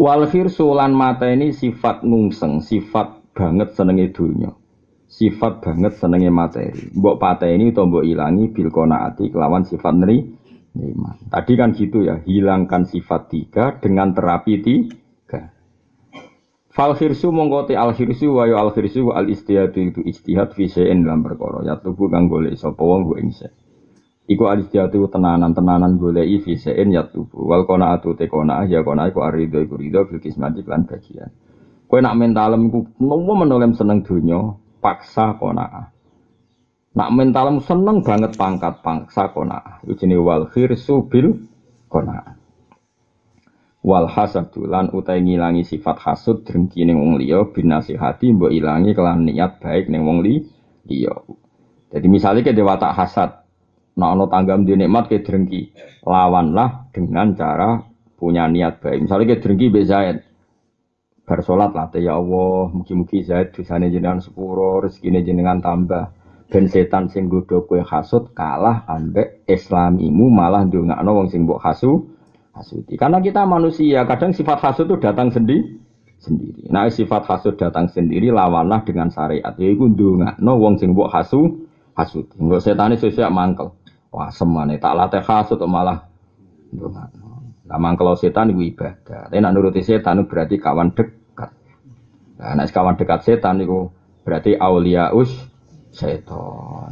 Wal khirsu mata ini sifat nungseng, sifat banget senenge dunya. Sifat banget senenge materi. Mbok pateni utawa mbok ilangi bil qanaati kelawan sifat neri nikmat. Tadi kan gitu ya, hilangkan sifat tiga dengan terapi tiga. Fal khirsu mongkoti al khirsu wa al khirsu al istihad itu istihad fi dalam perkara. Ya tubuh kang golek sapa wong ing Iku alistiatu tenanan-tenanan golei fisein ya tubuh. Wal kona atu te kona ya kona iku arido iku rido fil kismati lan bagian. Kowe nak mentalem iku nopo menolem seneng donya, paksa kona. Nak mentalem seneng banget pangkat paksa kona. Iku wal khirsu bil kona. Wal hasadu utai ngilangi sifat hasud drengki ning wong liya binasihati mbok ilangi kelan niat baik ning wong liya. Jadi misalnya ke dewa tak hasad, Nah, ono tanggam di nikmat ke drengki, lawanlah dengan cara punya niat baik. Misalnya ke drengki be Zaid, bersolat lah, ya Allah, mugi-mugi Zaid dosane jenengan sepuro, rezekine jenengan tambah. Ben setan sing godho kowe hasud kalah ambek islamimu malah ndongakno wong sing mbok hasu hasuti. Karena kita manusia, kadang sifat hasud itu datang sendiri sendiri. Nah, sifat hasud datang sendiri lawanlah dengan syariat. Yaiku ndongakno wong sing mbok hasu. Enggak setane sesuk mangkel. Wah semane tak latih hasud malah Lama kalau setan itu ibadah. Tapi nak nuruti setan itu berarti kawan dekat. Nah, nak kawan dekat setan itu berarti aulia us setan.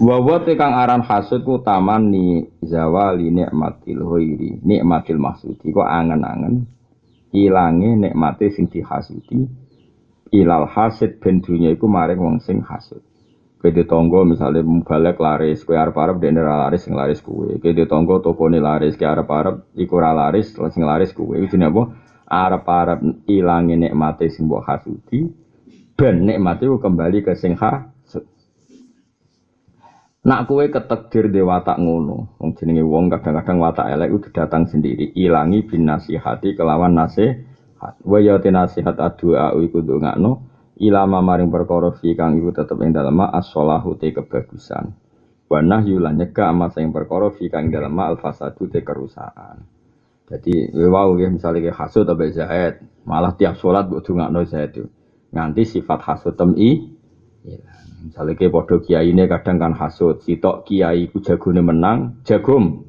Wawa kang aran hasud ku taman ni zawali nikmatil hoiri nikmatil maksudi kok angen-angen ilange nikmate sing dihasudi ilal hasid ben dunya iku maring wong sing hasud Kede tonggo misalnya mubalek laris, kue arep arep dene laris sing laris kue. Kede tonggo toko ini laris, kue arep arep iku laris, sing laris kue. Itu apa? Arep arep ilangi nikmati sing mbok hasudi, ben nikmati kembali ke sing hasud. Nak kue ketekdir di watak ngono, wong jenenge wong kadang-kadang watak elek itu datang sendiri, ilangi bin nasihati kelawan nasihat. Wa ya nasihat adua iku ndongakno ilama maring perkara fi kang iku tetep ing dalem as-shalahu te kebagusan. Wa nahyu lan nyegah ama sing perkara fi kang dalem al-fasadu te kerusakan. Jadi wau ya misalnya kayak hasud atau zaid. Malah tiap sholat buat dungakno zaid itu nganti sifat hasud tem i misalnya kayak podo kiai ini kadang kan hasud. Sitok kiai ku jagone menang jagum.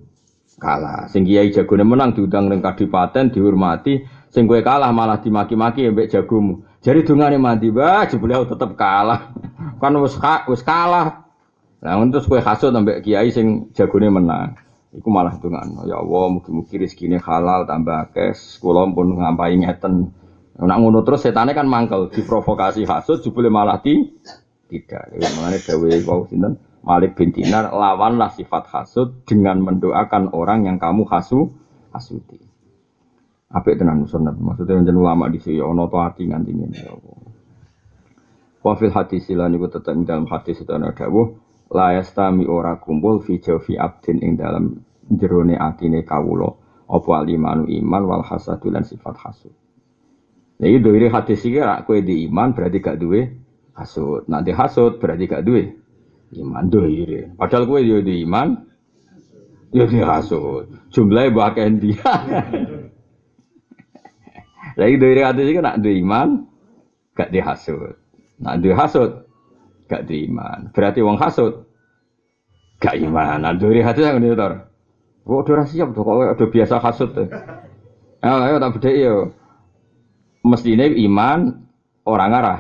Kalah. Sing kiai jagone menang diundang ning kadipaten dihormati. Sing kowe kalah malah dimaki-maki mbek jagomu jadi dungane mandi, bah beliau tetap kalah. Kan wis wis kalah. Nah, untuk kue hasud sampai kiai sing jagone menang. Iku malah dungan. Ya Allah, mugi-mugi rezekine halal tambah kes. Kula pun ngampai ngeten. Nak ngono terus setannya kan mangkel, diprovokasi hasud jebule malah ti tidak. Ya, mengenai dawe wau sinten Malik bin Dinar lawanlah sifat hasud dengan mendoakan orang yang kamu hasu hasuti. Apik tenan sunat. Maksudnya menjadi ulama di sini ono to hati nganti ini. Ya Wafil hadis silan itu tetap di dalam hadis itu ada dawuh la ora kumpul fi jawfi abdin ing dalam jerone atine kawula apa alimanu iman wal hasadu lan sifat hasud. Jadi dari hadis iki rak kowe di iman berarti gak duwe hasud. Nanti hasud berarti gak duwe iman doire. Padahal kowe yo di iman yo di hasud. Jumlahnya bahkan dia. Lagi dari hadis itu nak dua iman, gak dihasut. Nak dua hasut, gak iman. Berarti wong hasut, gak iman. Nah dari hadis yang ini tor. Kok udah siap tuh, kok udah biasa hasut. Ayo, ayo tak beda yo. Mestinya iman orang arah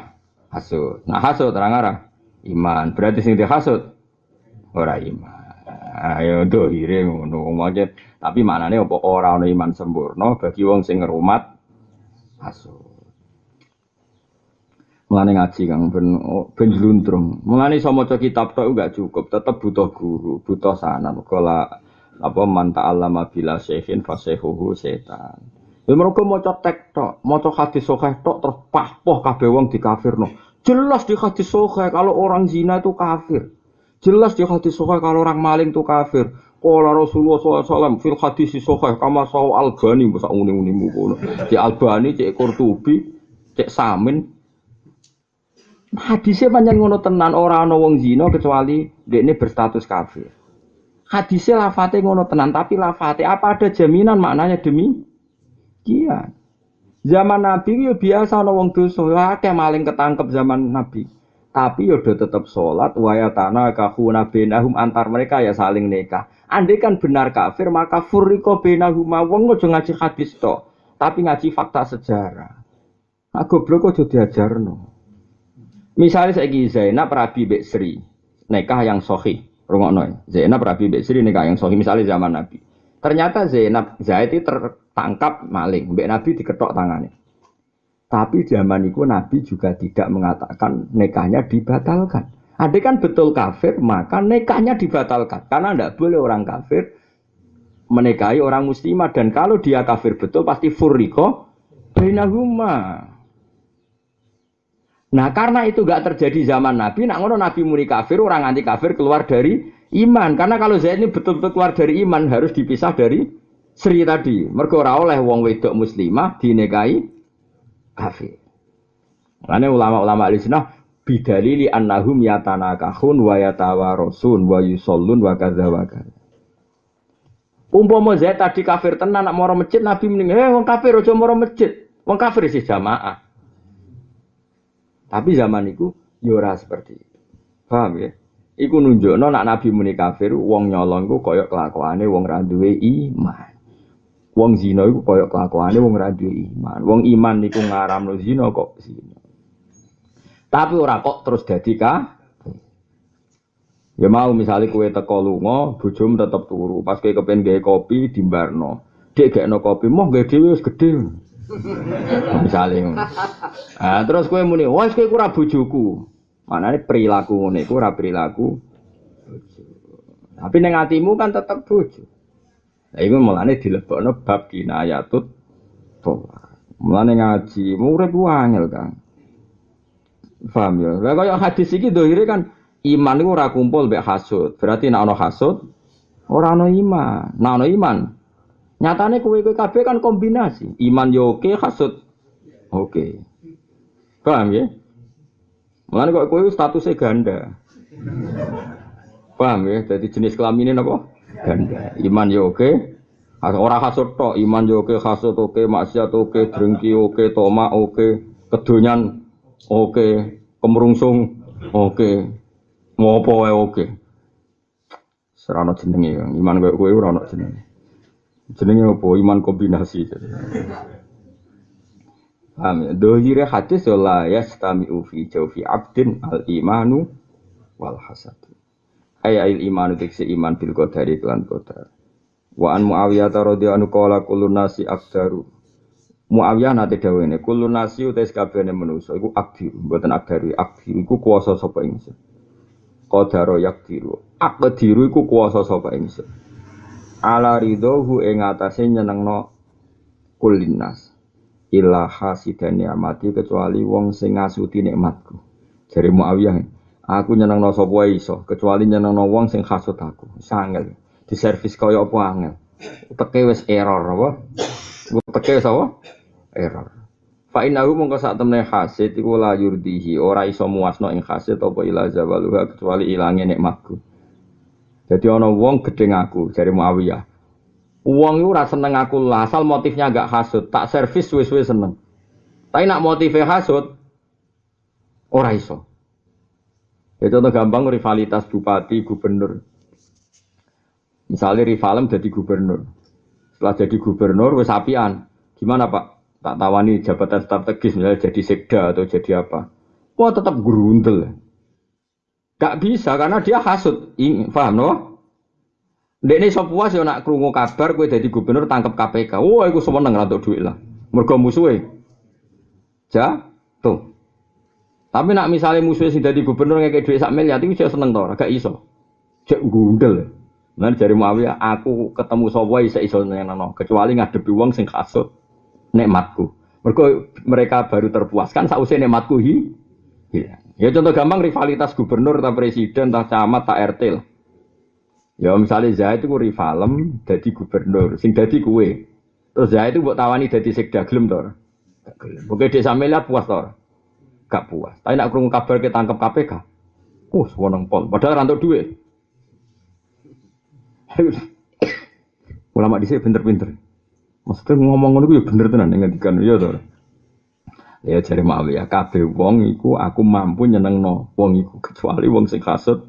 hasut. Nah hasut orang arah iman. Berarti sing dihasut orang iman. Ayo dohire ngono Tapi maknane apa ora ana iman sempurna bagi wong sing ngrumat hasud. Mulane ngaji Kang ben oh, ben jluntrung. Mulane iso maca kitab tok enggak cukup, tetep butuh guru, butuh sanad. Kala apa man ta'allama bila syekhin fasehuhu setan. Ya mergo maca tek tok, maca hadis sahih tok terus pahpoh kabeh wong dikafirno. Jelas di hadis sahih kalau orang zina itu kafir. Jelas di hadis sahih kalau orang maling itu kafir. Kala Rasulullah SAW fil hadis sahih kama sahu Albani masa uni-unimu kono. Cek Albani, cek Qurtubi, cek Samin. Hadisnya panjang ngono tenan orang ana wong zina kecuali ini berstatus kafir. Hadisnya lafate ngono tenan tapi lafate apa ada jaminan maknanya demi Iya. Zaman Nabi yo biasa ana wong dosa, akeh maling ketangkep zaman Nabi. Tapi yo do tetep salat wa yatana kahuna bainahum antar mereka ya saling nikah. Andai kan benar kafir maka furriqo bainahum wong aja ngaji hadis to, tapi ngaji fakta sejarah. Nah, goblok aja diajarno. Misalnya saya Zainab Rabi Bek Sri, nikah yang sohi, rungokno. Zainab Rabi Bek Sri nikah yang sohi, misalnya zaman Nabi. Ternyata Zainab Zaid tertangkap maling, Mbak Nabi diketok tangannya. Tapi zaman itu Nabi juga tidak mengatakan nekahnya dibatalkan. Ada kan betul kafir, maka nekahnya dibatalkan. Karena tidak boleh orang kafir menikahi orang muslimah. Dan kalau dia kafir betul, pasti furriko bainahuma. Nah karena itu gak terjadi zaman Nabi, nak ngono Nabi muni kafir, orang anti kafir keluar dari iman. Karena kalau Zaid ini betul-betul keluar dari iman harus dipisah dari Sri tadi. Mergo oleh wong wedok muslimah dinekai kafir. Karena ulama-ulama Islam bidalili annahum yatanakahun wa yatawarosun wa yusallun wa kadza wa kadza. Umpama Zaid tadi kafir tenan nak moro masjid Nabi mending, "Eh wong kafir aja moro masjid." Wong kafir sih jamaah. Tapi zaman itu yora ya seperti itu. Paham ya? Iku nunjukno nak Nabi muni kafir wong nyolong ku koyok kelakuane wong ra duwe iman. Wong zina iku koyok kelakuane wong ra duwe iman. Wong iman niku ngaramno zina kok zina. Tapi ora kok terus dadi ka Ya mau misalnya kue teko lunga, bojomu tetep turu. Pas kue kepen gawe kopi dimbarno. Dek gak no kopi, moh gawe dhewe wis gedhe. Misalnya. Nah, terus kue muni, wah kue kurang bujuku. Mana ini perilaku ngene, kurang perilaku. Tapi neng hatimu kan tetap bujuk. Nah, itu mulane dilebokno bab kinayatut tolak. Mulane ngaji, murid angel kan. Paham ya? Lah kaya hadis iki dohire kan iman itu ora kumpul mbek hasud. Berarti nek ana hasud ora ana iman. Nek ana iman Nyatane kue kue kafe kan kombinasi. Iman yo oke, hasud oke. Paham ya? Mulane kok kue statusnya ganda. Paham ya? Jadi jenis kelaminnya apa? Ganda. Iman yo oke. Orang hasud tok, iman yo oke, hasud oke, maksiat oke, drengki oke, toma oke, kedonyan oke, kemerungsung oke, ngopo oke. Serana jenenge, iman kowe kowe ora ono jenenge. Jenenge apa? Iman kombinasi. Paham ya? Dohire hadis ya la yastami'u fi jawfi abdin al imanu wal hasad. Ay il imanu tiksi iman bil qadari kelan qadar. Wa an Muawiyah radhiyallahu anhu qala kullu nasi akdaru. Muawiyah nate dawuh ngene, kullu nasi utais kabehane manusa iku akdir, mboten akdaru, akdir iku kuwasa sapa ingsun. Qadaro yakdiru. Akdiru iku kuwasa sapa ingsun ala ridhohu ing atase nyenengno kulinas illa hasidani amati kecuali wong sing ngasuti nikmatku jare Muawiyah aku nyenengno sapa iso kecuali nyenengno wong sing hasud aku. Sangel di servis kaya apa angel? Teke wis error apa? Teke wis apa? Error. Fa innahu mongko sak temne hasid iku la yurdihi. Ora iso muasno ing hasid apa ila zawaluha kecuali ilange nikmatku. Jadi ono wong gedeng aku dari Muawiyah. Wong itu rasa seneng aku lah, asal motifnya agak hasut, tak servis suwe-suwe seneng. Tapi nak motifnya hasut, ora iso. Itu contoh gampang rivalitas bupati, gubernur. Misalnya rivalem jadi gubernur. Setelah jadi gubernur, wes apian. Gimana pak? Tak tawani jabatan strategis, misalnya jadi sekda atau jadi apa. Wah tetap gerundel. Gak bisa karena dia hasut. Ini, paham no? Dek ini so puas ya nak kerungu kabar gue jadi gubernur tangkap KPK. Wah, aku seneng rantuk duit lah. Mergo musuhe. Ja, tuh. Tapi nak misalnya musuhnya sih jadi gubernur kayak duit sak miliar, saya seneng tau, gak iso. Cek gundel. Nah dari Muawiyah, aku ketemu bisa iso neno, kecuali ngadepi uang sing kasut nikmatku. Mereka mereka baru terpuaskan sausai nikmatku hi. Hilang. Ya contoh gampang rivalitas gubernur, tak presiden, tak camat, tak RT. Ya misalnya Zaid itu rivalem jadi gubernur, sing jadi kue. Terus Zaid itu buat tawani jadi sekda gelem. Oke desa Mela puas tor. Gak puas. Tapi nak kurung kabar kita tangkap KPK. Uh, sewenang pol. Padahal rantau duit. Ulama di sini pinter-pinter. Maksudnya ngomong ngono ya bener tenan ngendikan ya to. Ya jare Muawiyah kabeh wong iku aku mampu nyenengno wong iku kecuali wong sing kasut.